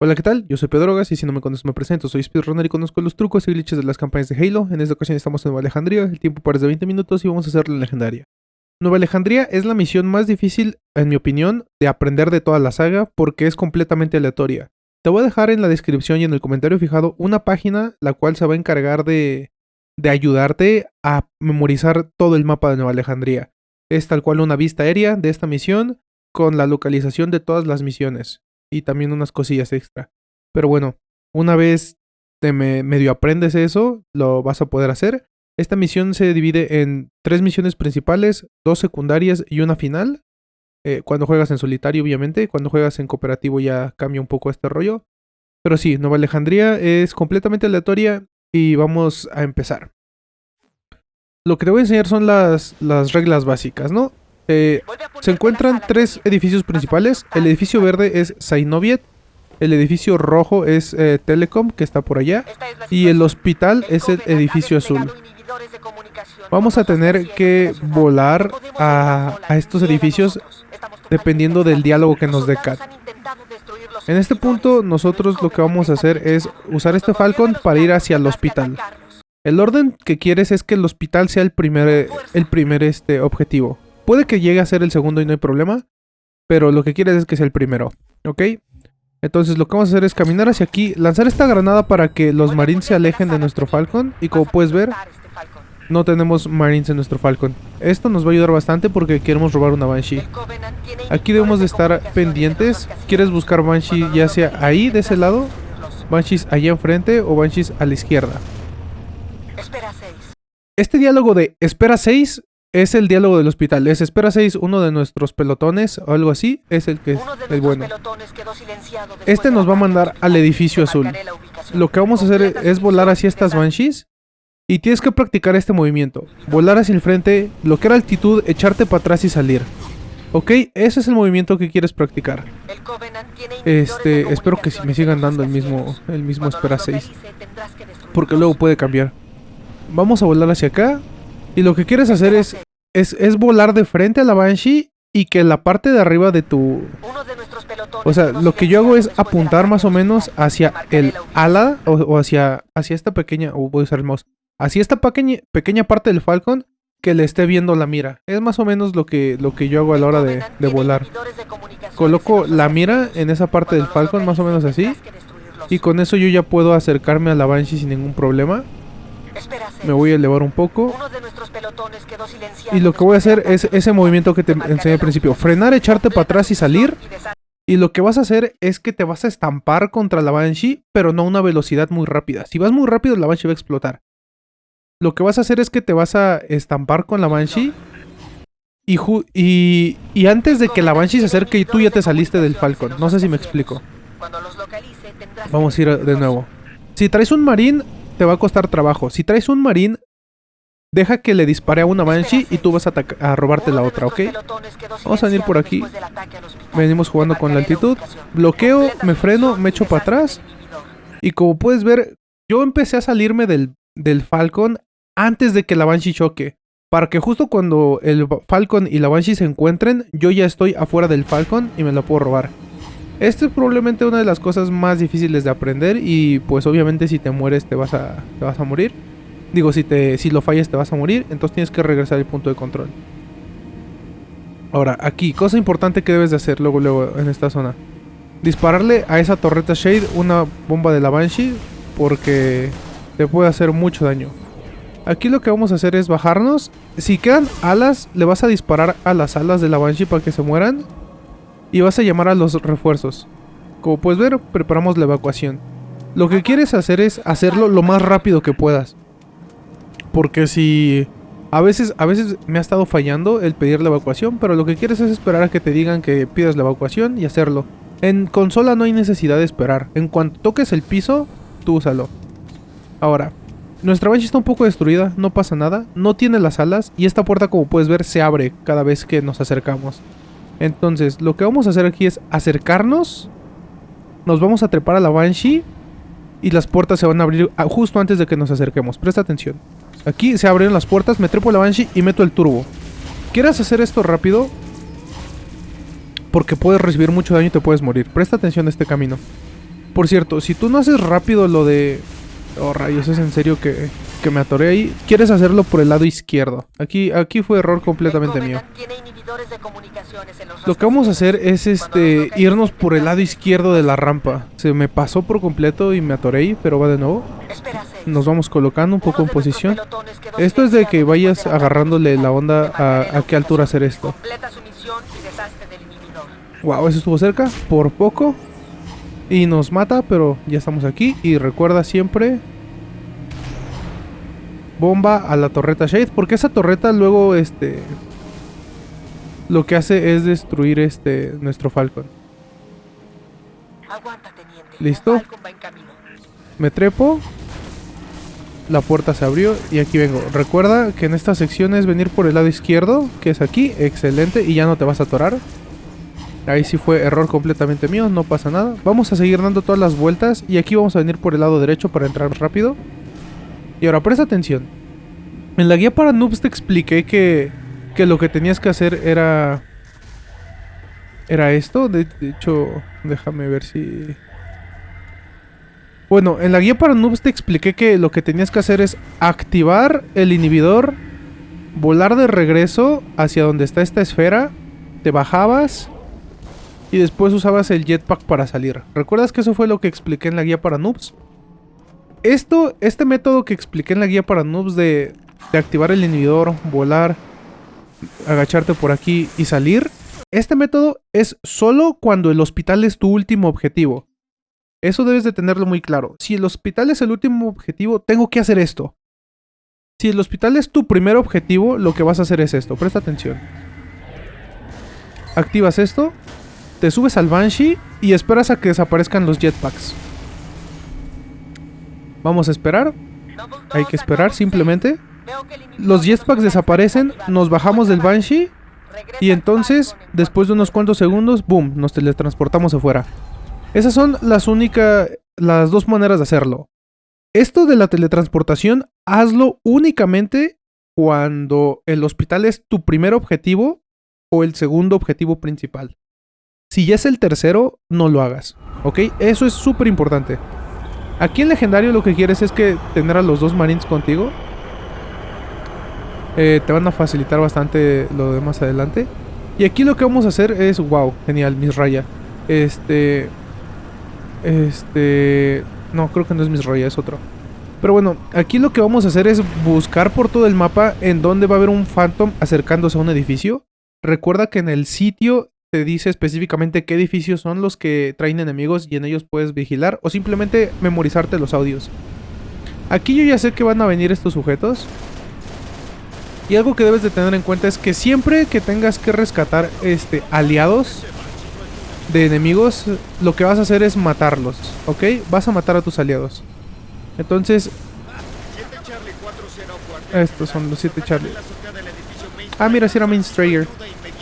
Hola, ¿qué tal? Yo soy Pedrogas y si no me conoces me presento, soy speedrunner y conozco los trucos y glitches de las campañas de Halo. En esta ocasión estamos en Nueva Alejandría, el tiempo parece de 20 minutos y vamos a hacer la legendaria. Nueva Alejandría es la misión más difícil, en mi opinión, de aprender de toda la saga porque es completamente aleatoria. Te voy a dejar en la descripción y en el comentario fijado una página la cual se va a encargar de, de ayudarte a memorizar todo el mapa de Nueva Alejandría. Es tal cual una vista aérea de esta misión con la localización de todas las misiones y también unas cosillas extra. Pero bueno, una vez te medio aprendes eso, lo vas a poder hacer. Esta misión se divide en tres misiones principales, dos secundarias y una final. Eh, cuando juegas en solitario, obviamente. Cuando juegas en cooperativo ya cambia un poco este rollo. Pero sí, Nueva Alejandría es completamente aleatoria y vamos a empezar. Lo que te voy a enseñar son las, las reglas básicas, ¿no? Eh, se encuentran tres edificios principales. El edificio verde es Sainoviet. El edificio rojo es eh, Telecom, que está por allá. Y el hospital es el edificio azul. Vamos a tener que volar a, a estos edificios dependiendo del diálogo que nos dé Cat. En este punto nosotros lo que vamos a hacer es usar este Falcon para ir hacia el hospital. El orden que quieres es que el hospital sea el primer, el primer este, objetivo. Puede que llegue a ser el segundo y no hay problema. Pero lo que quieres es que sea el primero. ¿Ok? Entonces lo que vamos a hacer es caminar hacia aquí. Lanzar esta granada para que los marines se alejen de nuestro Falcon. Y como puedes ver, no tenemos marines en nuestro Falcon. Esto nos va a ayudar bastante porque queremos robar una Banshee. Aquí debemos de estar pendientes. ¿Quieres buscar Banshee ya sea ahí, de ese lado? Banshees allá enfrente o Banshees a la izquierda. Este diálogo de espera 6 es el diálogo del hospital. Es espera 6, uno de nuestros pelotones o algo así. Es el que es el bueno. Este nos va a mandar al edificio azul. Lo que vamos a hacer es volar hacia estas banshees. Y tienes que practicar este movimiento. Volar hacia el frente, bloquear altitud, echarte para atrás y salir. Ok, ese es el movimiento que quieres practicar. Este, espero que me sigan dando el mismo, el mismo espera 6. Porque luego puede cambiar. Vamos a volar hacia acá. Y lo que quieres hacer es, es, volar de frente a la Banshee y que la parte de arriba de tu... O sea, lo que yo hago es apuntar más o menos hacia el ala o, hacia, hacia esta pequeña... O voy a usar el mouse. Hacia esta pequeña, pequeña parte del Falcon que le esté viendo la mira. Es más o menos lo que, lo que yo hago a la hora de, de volar. Coloco la mira en esa parte del Falcon, más o menos así. Y con eso yo ya puedo acercarme a la Banshee sin ningún problema. Me voy a elevar un poco. Y lo que voy a hacer es ese movimiento que te enseñé al principio. Frenar, echarte para atrás y salir. Y lo que vas a hacer es que te vas a estampar contra la Banshee, pero no a una velocidad muy rápida. Si vas muy rápido, la Banshee va a explotar. Lo que vas a hacer es que te vas a estampar con la Banshee. Y, y, y antes de que la Banshee se acerque y tú ya te saliste del Falcon. No sé si me explico. Vamos a ir de nuevo. Si traes un marín, te va a costar trabajo. Si traes un marín, deja que le dispare a una Banshee y tú vas a, robarte la otra, ¿ok? Vamos a venir por aquí. Venimos jugando con la altitud. Bloqueo, me freno, me echo para atrás. Y como puedes ver, yo empecé a salirme del, del Falcon antes de que la Banshee choque. Para que justo cuando el Falcon y la Banshee se encuentren, yo ya estoy afuera del Falcon y me lo puedo robar. Esto es probablemente una de las cosas más difíciles de aprender y pues obviamente si te mueres te vas a, te vas a morir. Digo, si, te, si lo fallas te vas a morir, entonces tienes que regresar al punto de control. Ahora, aquí, cosa importante que debes de hacer luego, luego en esta zona. Dispararle a esa torreta Shade una bomba de la Banshee porque te puede hacer mucho daño. Aquí lo que vamos a hacer es bajarnos. Si quedan alas, le vas a disparar a las alas de la Banshee para que se mueran y vas a llamar a los refuerzos. Como puedes ver, preparamos la evacuación. Lo que quieres hacer es hacerlo lo más rápido que puedas. Porque si... A veces, a veces me ha estado fallando el pedir la evacuación, pero lo que quieres es esperar a que te digan que pidas la evacuación y hacerlo. En consola no hay necesidad de esperar. En cuanto toques el piso, tú úsalo. Ahora, nuestra Banshee está un poco destruida, no pasa nada, no tiene las alas y esta puerta como puedes ver se abre cada vez que nos acercamos. Entonces, lo que vamos a hacer aquí es acercarnos. Nos vamos a trepar a la Banshee. Y las puertas se van a abrir justo antes de que nos acerquemos. Presta atención. Aquí se abren las puertas, me trepo la Banshee y meto el turbo. ¿Quieres hacer esto rápido? Porque puedes recibir mucho daño y te puedes morir. Presta atención a este camino. Por cierto, si tú no haces rápido lo de... Oh, rayos, es en serio que, que me atoré ahí. Quieres hacerlo por el lado izquierdo. Aquí, aquí fue error completamente mío. Lo que vamos a hacer es este irnos por el lado izquierdo de la rampa. Se me pasó por completo y me atoré ahí, pero va de nuevo. Nos vamos colocando un poco en posición. Esto es de que vayas agarrándole la onda a, a qué altura hacer esto. Wow, eso estuvo cerca, por poco. Y nos mata, pero ya estamos aquí. Y recuerda siempre... Bomba a la torreta Shade. Porque esa torreta luego, este... Lo que hace es destruir este... Nuestro Falcon. ¿Listo? Me trepo. La puerta se abrió y aquí vengo. Recuerda que en esta sección es venir por el lado izquierdo, que es aquí. Excelente. Y ya no te vas a atorar. Ahí sí fue error completamente mío, no pasa nada. Vamos a seguir dando todas las vueltas y aquí vamos a venir por el lado derecho para entrar rápido. Y ahora presta atención. En la guía para noobs te expliqué que, que lo que tenías que hacer era... Era esto. De, hecho, déjame ver si... Bueno, en la guía para noobs te expliqué que lo que tenías que hacer es activar el inhibidor, volar de regreso hacia donde está esta esfera, te bajabas y después usabas el jetpack para salir. ¿Recuerdas que eso fue lo que expliqué en la guía para noobs? Esto, este método que expliqué en la guía para noobs de, de activar el inhibidor, volar, agacharte por aquí y salir, este método es solo cuando el hospital es tu último objetivo. Eso debes de tenerlo muy claro. Si el hospital es el último objetivo, tengo que hacer esto. Si el hospital es tu primer objetivo, lo que vas a hacer es esto. Presta atención. Activas esto te subes al Banshee y esperas a que desaparezcan los jetpacks. Vamos a esperar. Hay que esperar simplemente. Los jetpacks desaparecen, nos bajamos del Banshee y entonces, después de unos cuantos segundos, boom, nos teletransportamos afuera. Esas son las únicas, las dos maneras de hacerlo. Esto de la teletransportación, hazlo únicamente cuando el hospital es tu primer objetivo o el segundo objetivo principal. Si ya es el tercero, no lo hagas. ¿Ok? Eso es súper importante. Aquí en legendario lo que quieres es que tener a los dos marines contigo. Eh, te van a facilitar bastante lo de más adelante. Y aquí lo que vamos a hacer es... Wow, genial, Misraya. Este... Este... No, creo que no es Misraya, es otro. Pero bueno, aquí lo que vamos a hacer es buscar por todo el mapa en donde va a haber un Phantom acercándose a un edificio. Recuerda que en el sitio te dice específicamente qué edificios son los que traen enemigos y en ellos puedes vigilar o simplemente memorizarte los audios. Aquí yo ya sé que van a venir estos sujetos. Y algo que debes de tener en cuenta es que siempre que tengas que rescatar este, aliados de enemigos, lo que vas a hacer es matarlos, ¿ok? Vas a matar a tus aliados. Entonces... Estos son los 7 Charlie. Ah, mira, si era Main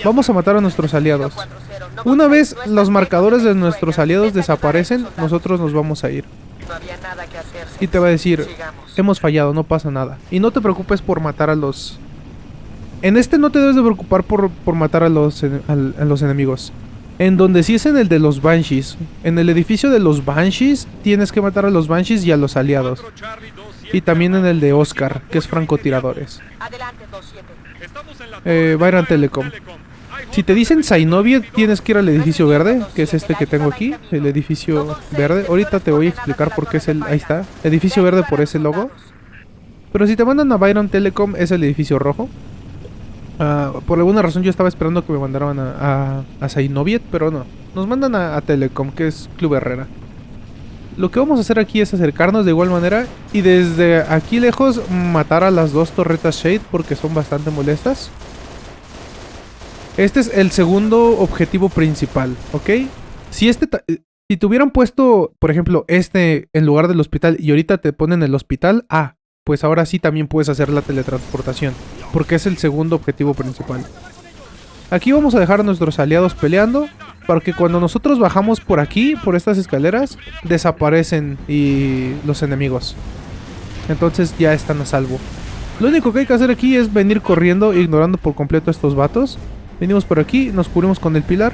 Vamos a matar a nuestros aliados. Una vez los marcadores de nuestros aliados desaparecen, nosotros nos vamos a ir. Y te va a decir, hemos fallado, no pasa nada. Y no te preocupes por matar a los... En este no te debes de preocupar por, matar a los, a los enemigos. En donde sí es en el de los Banshees. En el edificio de los Banshees tienes que matar a los Banshees y a los aliados. Y también en el de Oscar, que es francotiradores. Eh, Byron Telecom. Si te dicen Zainovia, tienes que ir al edificio verde, que es este que tengo aquí, el edificio verde. Ahorita te voy a explicar por qué es el... Ahí está, edificio verde por ese logo. Pero si te mandan a Byron Telecom, es el edificio rojo. Ah, por alguna razón yo estaba esperando que me mandaran a, a, pero no. Nos mandan a, a, Telecom, que es Club Herrera. Lo que vamos a hacer aquí es acercarnos de igual manera y desde aquí lejos matar a las dos torretas Shade porque son bastante molestas. Este es el segundo objetivo principal, ¿ok? Si este... Si te hubieran puesto, por ejemplo, este en lugar del hospital y ahorita te ponen el hospital, ah, pues ahora sí también puedes hacer la teletransportación, porque es el segundo objetivo principal. Aquí vamos a dejar a nuestros aliados peleando, para que cuando nosotros bajamos por aquí, por estas escaleras, desaparecen y los enemigos. Entonces ya están a salvo. Lo único que hay que hacer aquí es venir corriendo, ignorando por completo a estos vatos. Venimos por aquí, nos cubrimos con el pilar.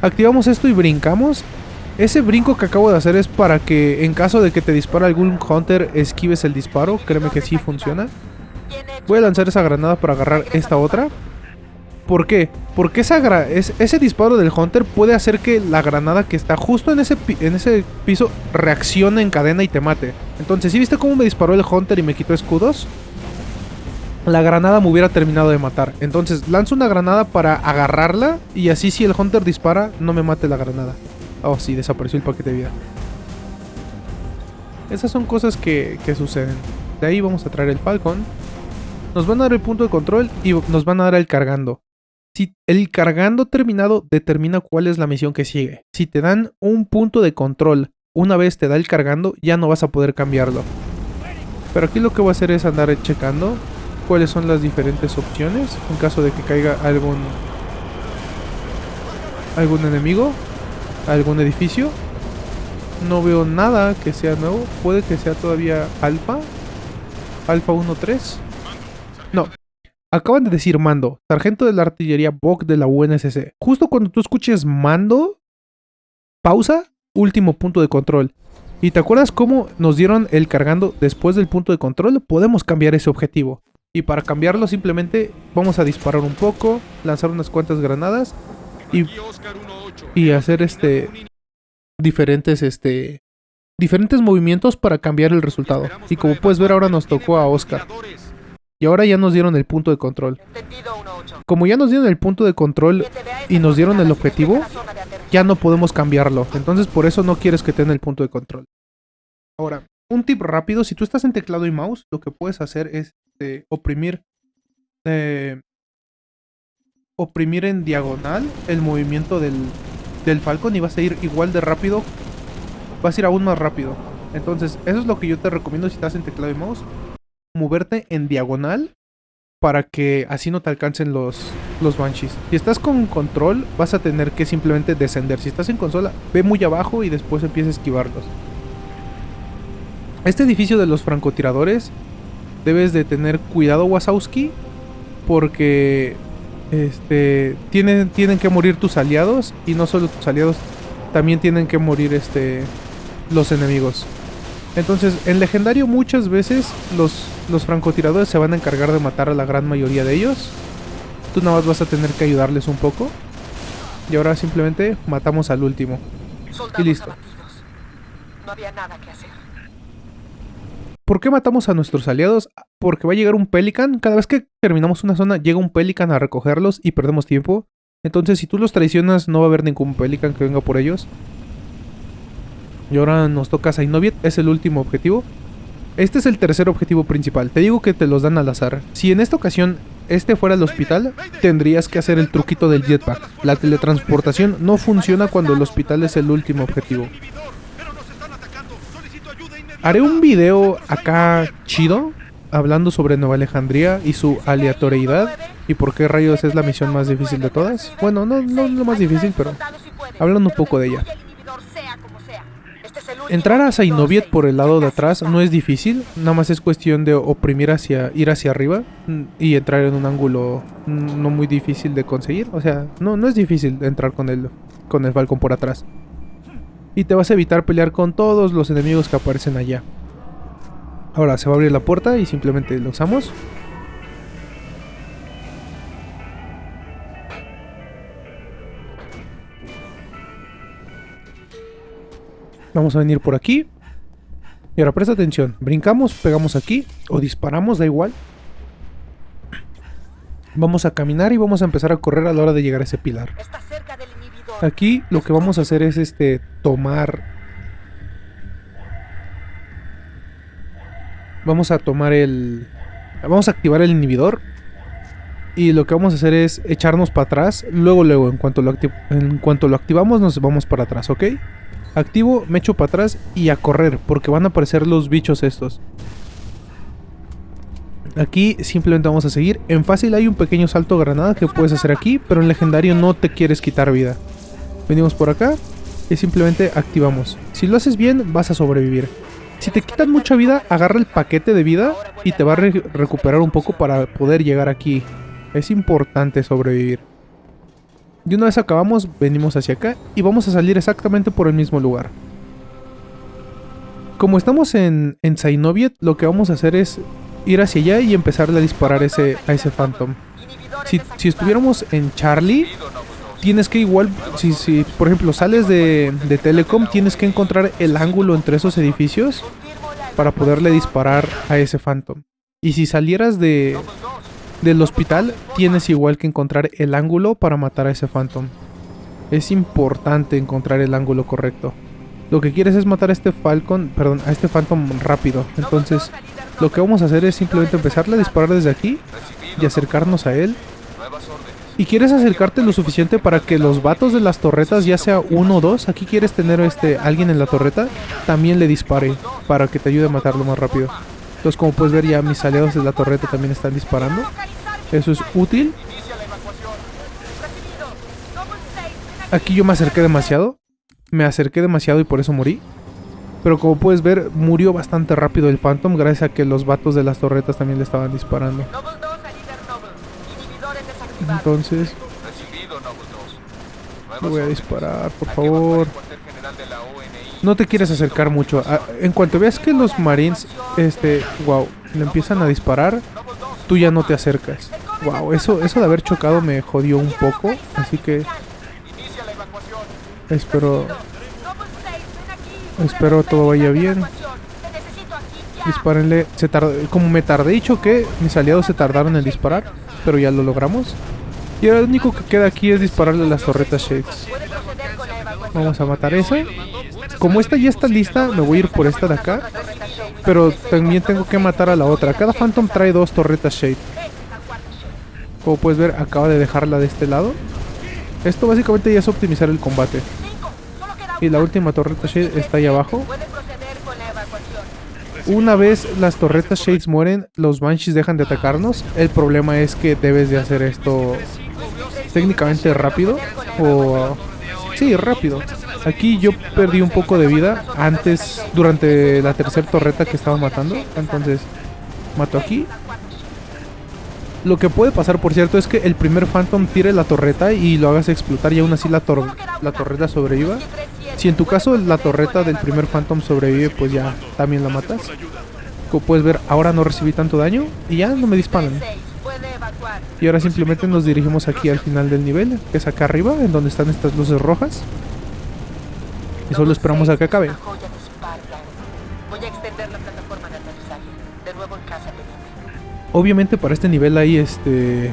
Activamos esto y brincamos. Ese brinco que acabo de hacer es para que en caso de que te dispara algún Hunter esquives el disparo. Créeme que sí funciona. Voy a lanzar esa granada para agarrar esta otra. ¿Por qué? Porque esa ese disparo del Hunter puede hacer que la granada que está justo en ese, en ese piso reaccione en cadena y te mate. Entonces, ¿sí viste cómo me disparó el Hunter y me quitó escudos? La granada me hubiera terminado de matar. Entonces, lanzo una granada para agarrarla y así si el Hunter dispara, no me mate la granada. Oh, sí, desapareció el paquete de vida. Esas son cosas que, que suceden. De ahí vamos a traer el Falcon. Nos van a dar el punto de control y nos van a dar el cargando. Si el cargando terminado determina cuál es la misión que sigue. Si te dan un punto de control una vez te da el cargando, ya no vas a poder cambiarlo. Pero aquí lo que voy a hacer es andar checando cuáles son las diferentes opciones en caso de que caiga algún algún enemigo, algún edificio. No veo nada que sea nuevo. Puede que sea todavía alfa. Alfa 1.3. No, Acaban de decir mando, sargento de la artillería Bok de la UNSC. Justo cuando tú escuches mando, pausa, último punto de control. ¿Y te acuerdas cómo nos dieron el cargando después del punto de control? Podemos cambiar ese objetivo. Y para cambiarlo simplemente vamos a disparar un poco, lanzar unas cuantas granadas y, y hacer este diferentes este diferentes movimientos para cambiar el resultado. Y como puedes ver ahora nos tocó a Oscar. Y ahora ya nos dieron el punto de control. Como ya nos dieron el punto de control y nos dieron el objetivo, ya no podemos cambiarlo. Entonces por eso no quieres que tenga el punto de control. Ahora, un tip rápido, si tú estás en teclado y mouse, lo que puedes hacer es eh, oprimir eh, oprimir en diagonal el movimiento del, del Falcon y vas a ir igual de rápido. Vas a ir aún más rápido. Entonces, eso es lo que yo te recomiendo si estás en teclado y mouse moverte en diagonal para que así no te alcancen los, los Banshees. Si estás con control, vas a tener que simplemente descender. Si estás en consola, ve muy abajo y después empieza a esquivarlos. Este edificio de los francotiradores, debes de tener cuidado, Wasowski, porque este, tienen, tienen que morir tus aliados y no solo tus aliados, también tienen que morir este, los enemigos. Entonces, en legendario muchas veces los, los francotiradores se van a encargar de matar a la gran mayoría de ellos. Tú nada más vas a tener que ayudarles un poco. Y ahora simplemente matamos al último. y listo. No había nada que hacer. ¿Por qué matamos a nuestros aliados? Porque va a llegar un Pelican. Cada vez que terminamos una zona, llega un Pelican a recogerlos y perdemos tiempo. Entonces, si tú los traicionas, no va a haber ningún Pelican que venga por ellos. Y ahora nos toca Sainoviet, es el último objetivo. Este es el tercer objetivo principal, te digo que te los dan al azar. Si en esta ocasión este fuera el hospital, tendrías que hacer el truquito del jetpack. La teletransportación no funciona cuando el hospital es el último objetivo. Haré un video acá chido, hablando sobre Nueva Alejandría y su aleatoriedad y por qué rayos es la misión más difícil de todas. Bueno, no, no lo más difícil, pero hablando un poco de ella. Entrar a Sainoviet por el lado de atrás no es difícil, nada más es cuestión de oprimir hacia, ir hacia arriba y entrar en un ángulo no muy difícil de conseguir. O sea, no, no es difícil entrar con el, con el Falcon por atrás. Y te vas a evitar pelear con todos los enemigos que aparecen allá. Ahora se va a abrir la puerta y simplemente lo usamos. Vamos a venir por aquí. Y ahora presta atención. Brincamos, pegamos aquí. O disparamos, da igual. Vamos a caminar y vamos a empezar a correr a la hora de llegar a ese pilar. Aquí lo que vamos a hacer es este tomar... Vamos a tomar el... Vamos a activar el inhibidor. Y lo que vamos a hacer es echarnos para atrás. Luego, luego, en cuanto lo, en cuanto lo activamos, nos vamos para atrás, ¿ok? Activo, me echo para atrás y a correr, porque van a aparecer los bichos estos. Aquí simplemente vamos a seguir. En fácil hay un pequeño salto granada que puedes hacer aquí, pero en legendario no te quieres quitar vida. Venimos por acá y simplemente activamos. Si lo haces bien, vas a sobrevivir. Si te quitan mucha vida, agarra el paquete de vida y te va a recuperar un poco para poder llegar aquí. Es importante sobrevivir. Y una vez acabamos, venimos hacia acá y vamos a salir exactamente por el mismo lugar. Como estamos en, en Zainoviet, lo que vamos a hacer es ir hacia allá y empezarle a disparar a ese Phantom. Si, si estuviéramos en Charlie, tienes que igual, si, si por ejemplo sales de, de Telecom, tienes que encontrar el ángulo entre esos edificios para poderle disparar a ese Phantom. Y si salieras de, del hospital, tienes igual que encontrar el ángulo para matar a ese Phantom. Es importante encontrar el ángulo correcto. Lo que quieres es matar a este Falcon, perdón, a este Phantom rápido. Entonces, lo que vamos a hacer es simplemente empezarle a disparar desde aquí y acercarnos a él. Y quieres acercarte lo suficiente para que los vatos de las torretas, ya sea uno o dos, aquí quieres tener este alguien en la torreta, también le dispare para que te ayude a matarlo más rápido. Entonces como puedes ver ya mis aliados de la torreta también están disparando. Eso es útil. Aquí yo me acerqué demasiado. Me acerqué demasiado y por eso morí. Pero como puedes ver, murió bastante rápido el Phantom gracias a que los vatos de las torretas también le estaban disparando. Entonces... voy a disparar, por favor. No te quieres acercar mucho. Ah, en cuanto veas que los marines, este, wow, le empiezan a disparar, tú ya no te acercas. Wow, eso, eso de haber chocado me jodió un poco, así que espero, espero todo vaya bien. Dispárenle. Se como me tardé y choqué, mis aliados se tardaron en disparar, pero ya lo logramos. Y ahora lo único que queda aquí es dispararle las torretas Shades. Vamos a matar esa. Como esta ya está lista, me voy a ir por esta de acá. Pero también tengo que matar a la otra. Cada Phantom trae dos torretas Shade. Como puedes ver, acaba de dejarla de este lado. Esto básicamente ya es optimizar el combate. Y la última torreta Shade está ahí abajo. Una vez las torretas Shades mueren, los Banshees dejan de atacarnos. El problema es que debes de hacer esto técnicamente rápido. O... Sí, rápido. Aquí yo perdí un poco de vida antes, durante la tercera torreta que estaba matando. Entonces, mato aquí. Lo que puede pasar, por cierto, es que el primer Phantom tire la torreta y lo hagas explotar y aún así la, la torreta sobreviva. Si en tu caso la torreta del primer Phantom sobrevive, pues ya también la matas. Como puedes ver, ahora no recibí tanto daño y ya no me disparan. Y ahora simplemente nos dirigimos aquí al final del nivel, que es acá arriba, en donde están estas luces rojas. Y solo esperamos a que acabe. Obviamente para este nivel hay este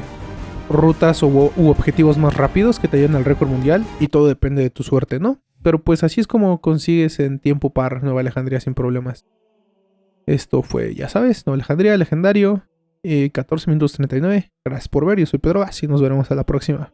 rutas u, objetivos más rápidos que te ayuden al récord mundial y todo depende de tu suerte, ¿no? Pero pues así es como consigues en tiempo par Nueva Alejandría sin problemas. Esto fue, ya sabes, Nueva Alejandría, legendario, 14 minutos 39. Gracias por ver, yo soy Pedro y nos veremos a la próxima.